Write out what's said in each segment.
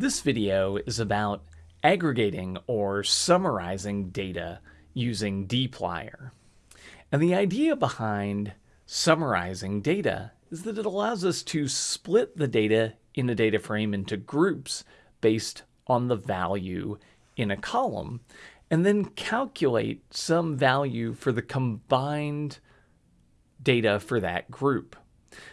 This video is about aggregating or summarizing data using dplyr. And the idea behind summarizing data is that it allows us to split the data in a data frame into groups based on the value in a column, and then calculate some value for the combined data for that group.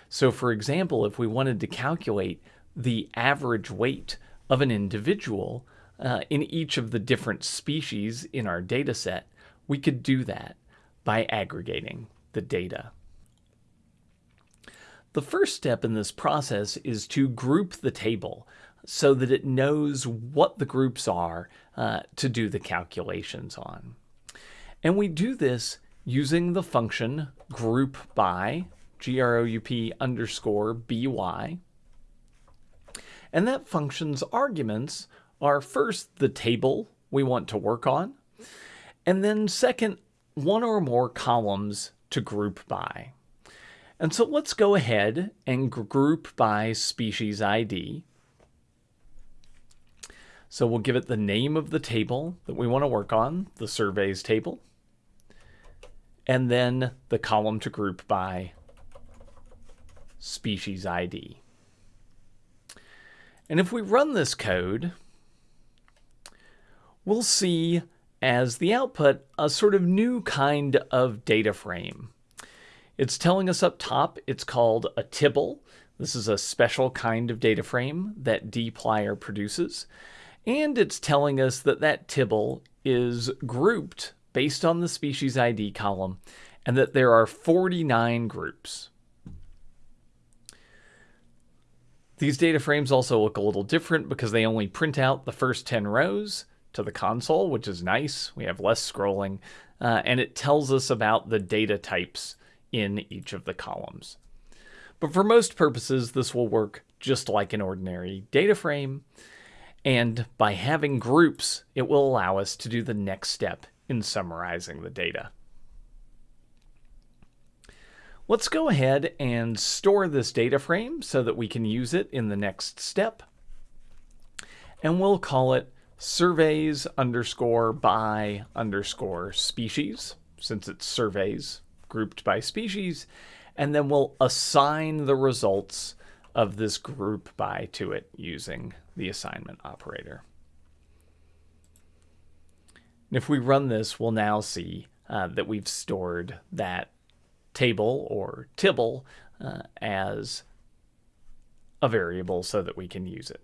So for example, if we wanted to calculate the average weight of an individual uh, in each of the different species in our data set, we could do that by aggregating the data. The first step in this process is to group the table so that it knows what the groups are uh, to do the calculations on. And we do this using the function group by, G-R-O-U-P underscore by, and that function's arguments are first the table we want to work on, and then second, one or more columns to group by. And so let's go ahead and group by species ID. So we'll give it the name of the table that we want to work on, the surveys table, and then the column to group by species ID. And if we run this code, we'll see as the output a sort of new kind of data frame. It's telling us up top it's called a tibble. This is a special kind of data frame that dplyr produces. And it's telling us that that tibble is grouped based on the species ID column and that there are 49 groups. These data frames also look a little different because they only print out the first 10 rows to the console, which is nice. We have less scrolling, uh, and it tells us about the data types in each of the columns. But for most purposes, this will work just like an ordinary data frame. And by having groups, it will allow us to do the next step in summarizing the data. Let's go ahead and store this data frame so that we can use it in the next step. And we'll call it surveys underscore by underscore species, since it's surveys grouped by species. And then we'll assign the results of this group by to it using the assignment operator. And if we run this, we'll now see uh, that we've stored that table or tibble uh, as a variable so that we can use it.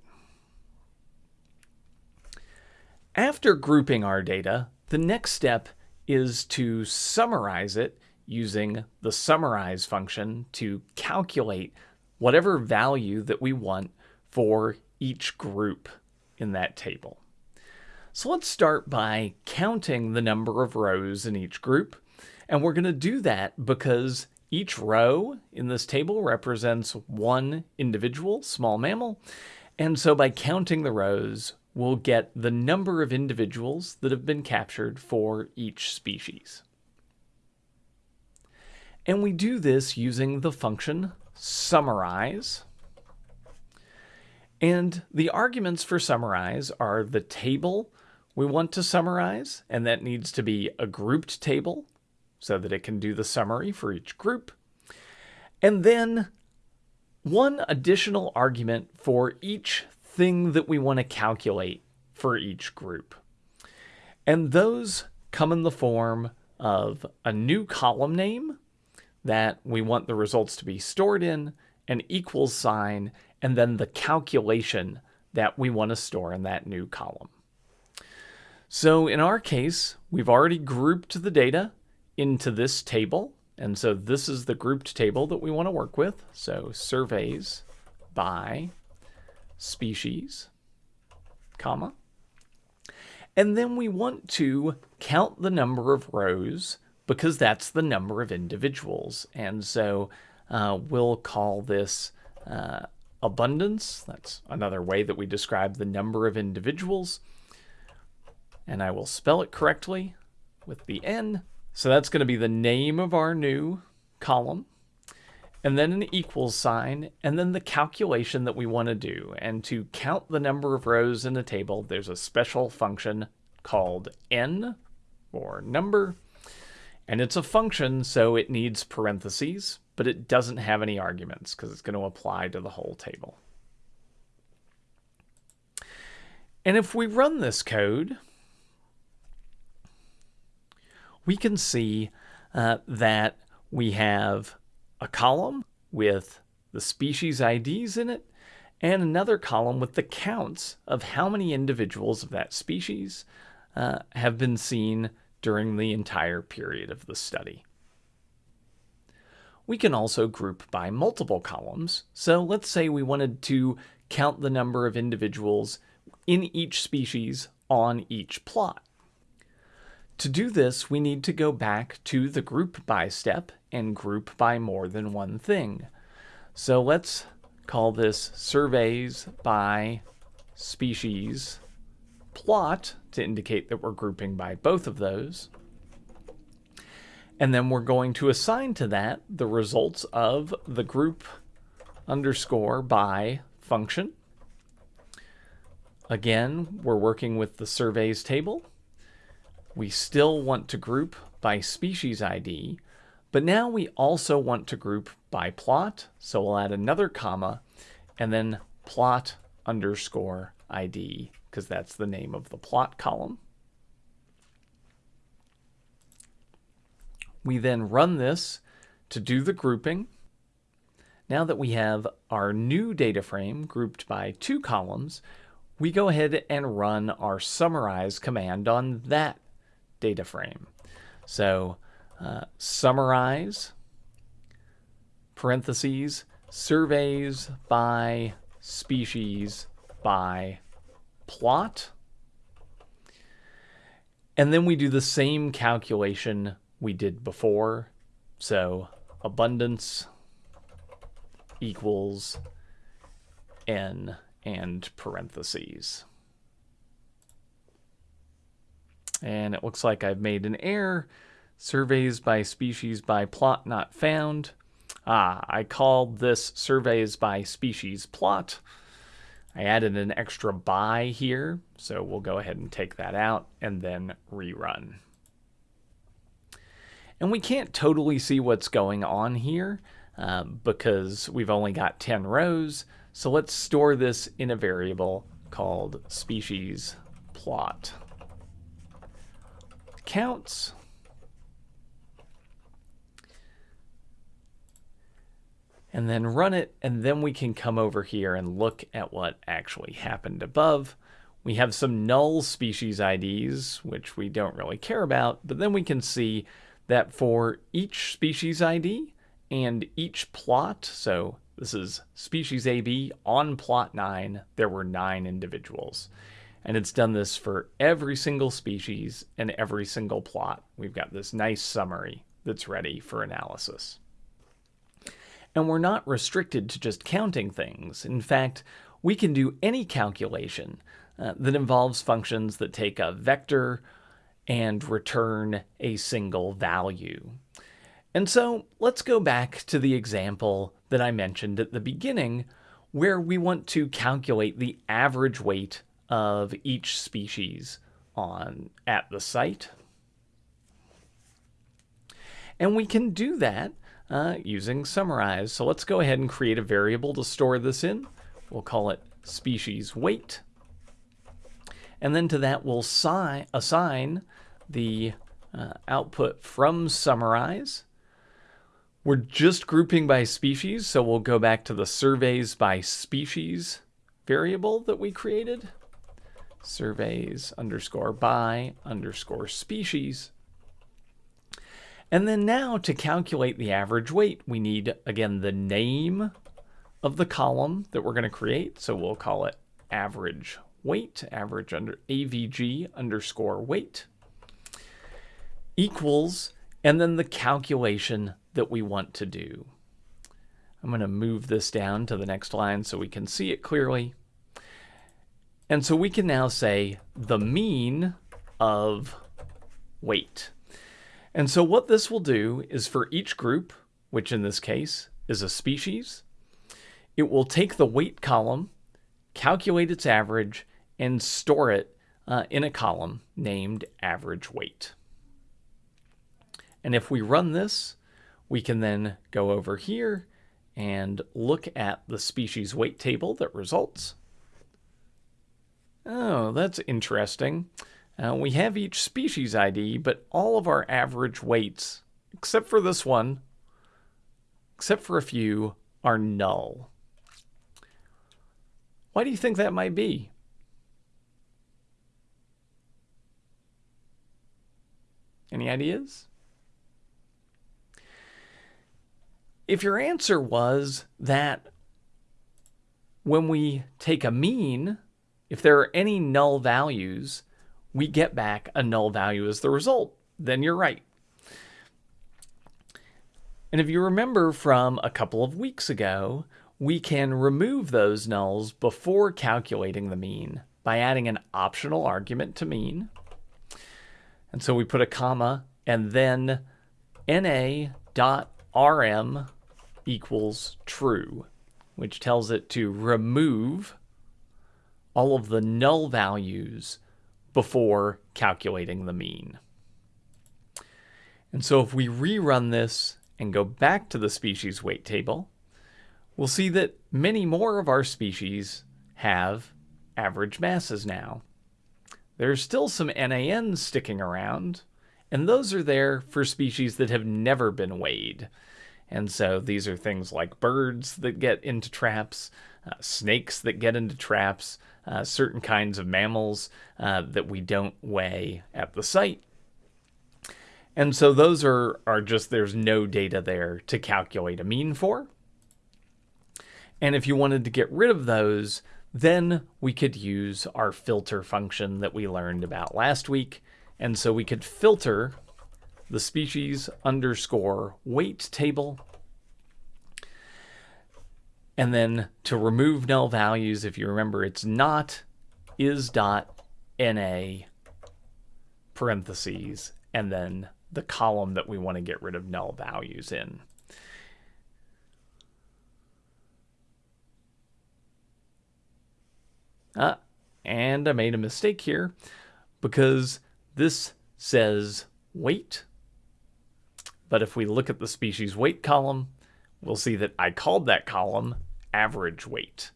After grouping our data, the next step is to summarize it using the summarize function to calculate whatever value that we want for each group in that table. So let's start by counting the number of rows in each group and we're going to do that because each row in this table represents one individual small mammal. And so by counting the rows, we'll get the number of individuals that have been captured for each species. And we do this using the function summarize. And the arguments for summarize are the table we want to summarize, and that needs to be a grouped table so that it can do the summary for each group. And then one additional argument for each thing that we want to calculate for each group. And those come in the form of a new column name that we want the results to be stored in, an equals sign, and then the calculation that we want to store in that new column. So in our case, we've already grouped the data into this table. And so this is the grouped table that we want to work with. So surveys by species, comma. And then we want to count the number of rows because that's the number of individuals. And so uh, we'll call this uh, abundance. That's another way that we describe the number of individuals. And I will spell it correctly with the N. So that's going to be the name of our new column. and then an equals sign, and then the calculation that we want to do. And to count the number of rows in a table, there's a special function called n, or number, and it's a function, so it needs parentheses, but it doesn't have any arguments because it's going to apply to the whole table. And if we run this code, we can see uh, that we have a column with the species IDs in it, and another column with the counts of how many individuals of that species uh, have been seen during the entire period of the study. We can also group by multiple columns. So let's say we wanted to count the number of individuals in each species on each plot. To do this, we need to go back to the group by step and group by more than one thing. So let's call this surveys by species plot to indicate that we're grouping by both of those. And then we're going to assign to that the results of the group underscore by function. Again, we're working with the surveys table. We still want to group by species ID, but now we also want to group by plot. So we'll add another comma and then plot underscore ID because that's the name of the plot column. We then run this to do the grouping. Now that we have our new data frame grouped by two columns, we go ahead and run our summarize command on that data frame. So uh, summarize, parentheses, surveys by species by plot. And then we do the same calculation we did before. So abundance equals n and parentheses. And it looks like I've made an error. Surveys by species by plot not found. Ah, I called this surveys by species plot. I added an extra by here, so we'll go ahead and take that out and then rerun. And we can't totally see what's going on here uh, because we've only got 10 rows. So let's store this in a variable called species plot counts. And then run it, and then we can come over here and look at what actually happened above. We have some null species IDs, which we don't really care about, but then we can see that for each species ID and each plot, so this is species AB on plot 9, there were 9 individuals. And it's done this for every single species and every single plot. We've got this nice summary that's ready for analysis. And we're not restricted to just counting things. In fact, we can do any calculation uh, that involves functions that take a vector and return a single value. And so let's go back to the example that I mentioned at the beginning, where we want to calculate the average weight of each species on at the site. And we can do that uh, using summarize. So let's go ahead and create a variable to store this in. We'll call it species weight. And then to that we'll assign the uh, output from summarize. We're just grouping by species, so we'll go back to the surveys by species variable that we created surveys underscore by underscore species. And then now to calculate the average weight, we need, again, the name of the column that we're going to create. So we'll call it average weight, average under AVG underscore weight equals, and then the calculation that we want to do. I'm going to move this down to the next line so we can see it clearly. And so we can now say the mean of weight. And so what this will do is for each group, which in this case is a species. It will take the weight column, calculate its average, and store it uh, in a column named average weight. And if we run this, we can then go over here and look at the species weight table that results. Oh, that's interesting. Uh, we have each species ID, but all of our average weights, except for this one, except for a few, are null. Why do you think that might be? Any ideas? If your answer was that when we take a mean, if there are any null values, we get back a null value as the result, then you're right. And if you remember from a couple of weeks ago, we can remove those nulls before calculating the mean by adding an optional argument to mean. And so we put a comma and then na.rm equals true, which tells it to remove all of the null values before calculating the mean. And so if we rerun this and go back to the species weight table, we'll see that many more of our species have average masses now. There's still some NANs sticking around, and those are there for species that have never been weighed. And so these are things like birds that get into traps, uh, snakes that get into traps, uh, certain kinds of mammals uh, that we don't weigh at the site. And so those are, are just, there's no data there to calculate a mean for. And if you wanted to get rid of those, then we could use our filter function that we learned about last week. And so we could filter the species underscore weight table and then to remove null values, if you remember, it's not is dot na parentheses, and then the column that we want to get rid of null values in. Ah, and I made a mistake here because this says weight. But if we look at the species weight column, we'll see that I called that column average weight.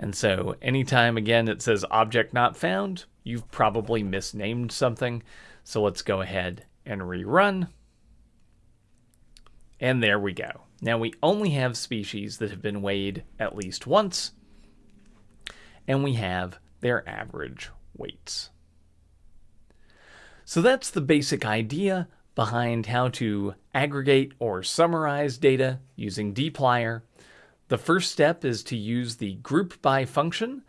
And so anytime again it says object not found, you've probably misnamed something. So let's go ahead and rerun. And there we go. Now we only have species that have been weighed at least once, and we have their average weights. So that's the basic idea behind how to aggregate or summarize data using dplyr. The first step is to use the group by function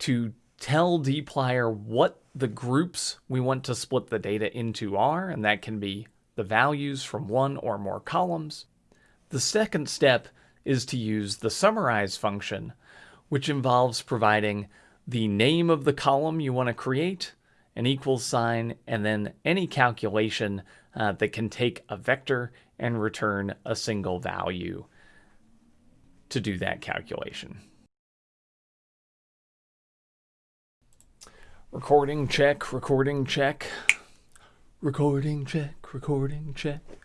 to tell dplyr what the groups we want to split the data into are, and that can be the values from one or more columns. The second step is to use the summarize function, which involves providing the name of the column you want to create, an equals sign, and then any calculation uh, that can take a vector and return a single value to do that calculation. Recording check, recording check, recording check, recording check.